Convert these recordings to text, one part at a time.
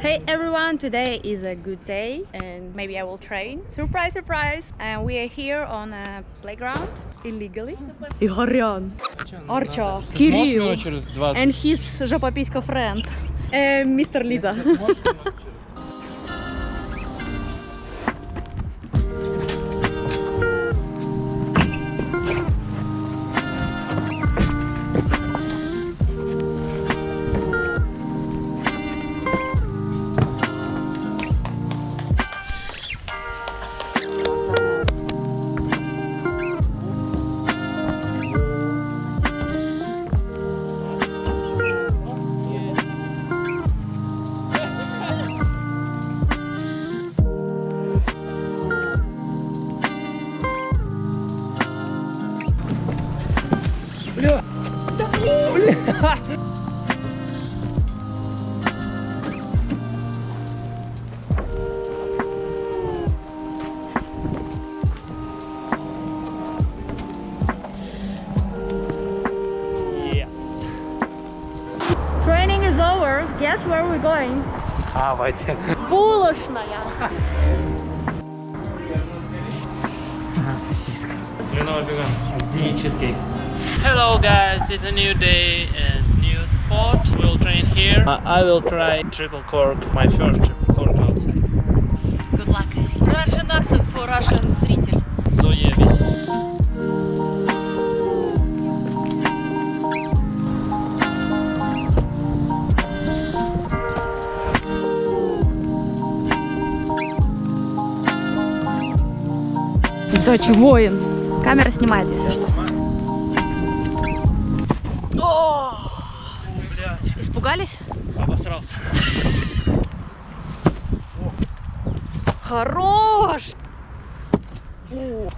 Hey everyone, today is a good day and maybe I will train. Surprise, surprise! And we are here on a playground illegally. Igoryan, Archa, Kirill, через 20. and his жопописька friend, uh, Mr. Liza. Training is over. Guess where we're going? А, Ватя. Булочная. Хреново бегаем. И чизкейк. Hello guys, it's a new day and new spot. We'll train here. Uh, I will try triple cork, my first triple cork outside. Good luck. Russian accent for Russian зритель. So yeah, this. Дочь воин. Камера снимает, если что. Блять, испугались? обосрался. Хорош! О.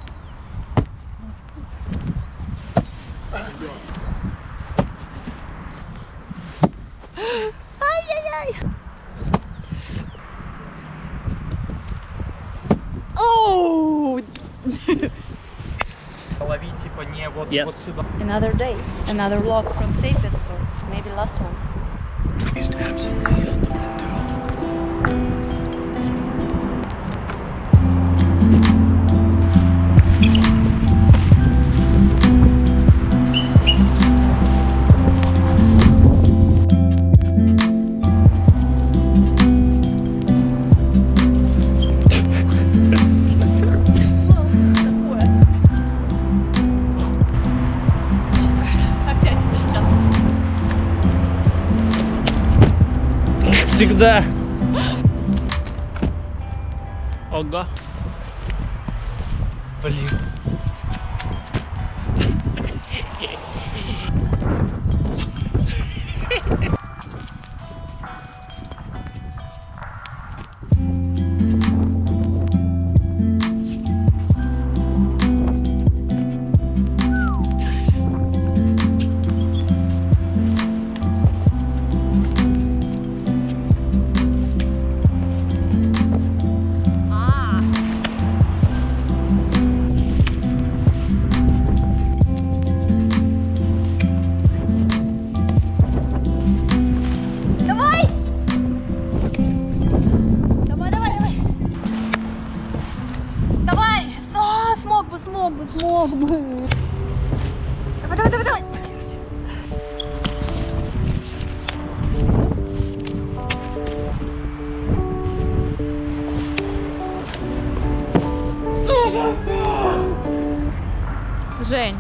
Ай-яй-яй! yeah, what, yes. what's the... Another day, another vlog from Safe Maybe last one. Всегда. Ого. Блин. Жень.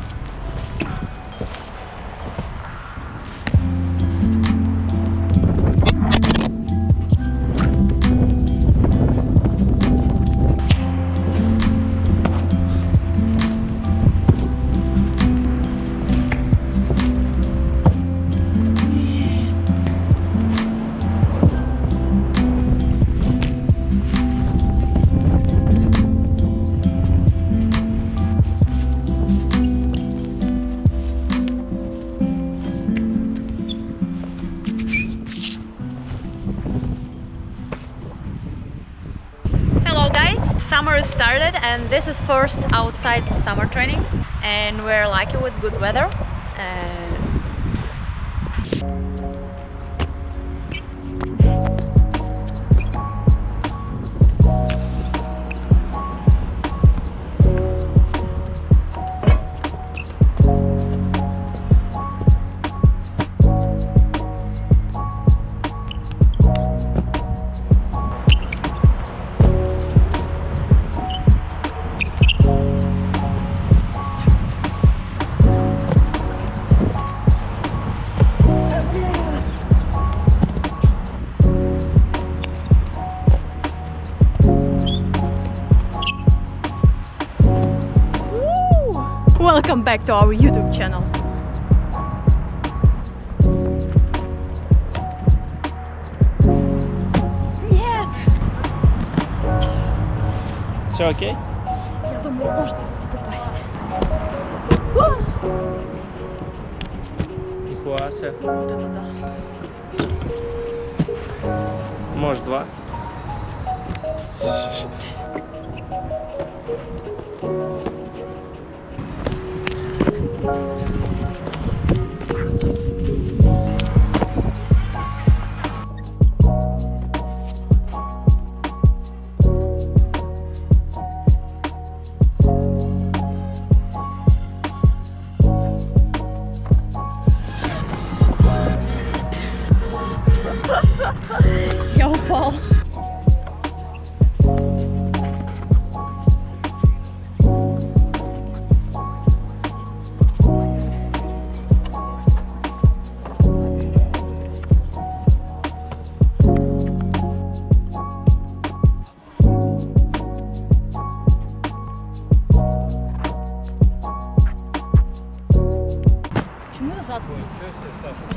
Guys, summer started and this is first outside summer training and we're lucky with good weather. Uh, Welcome back to our YouTube channel. Нет! Все окей? Я думаю, можно будет упасть. Нихуя себе. Вот это да. Может два.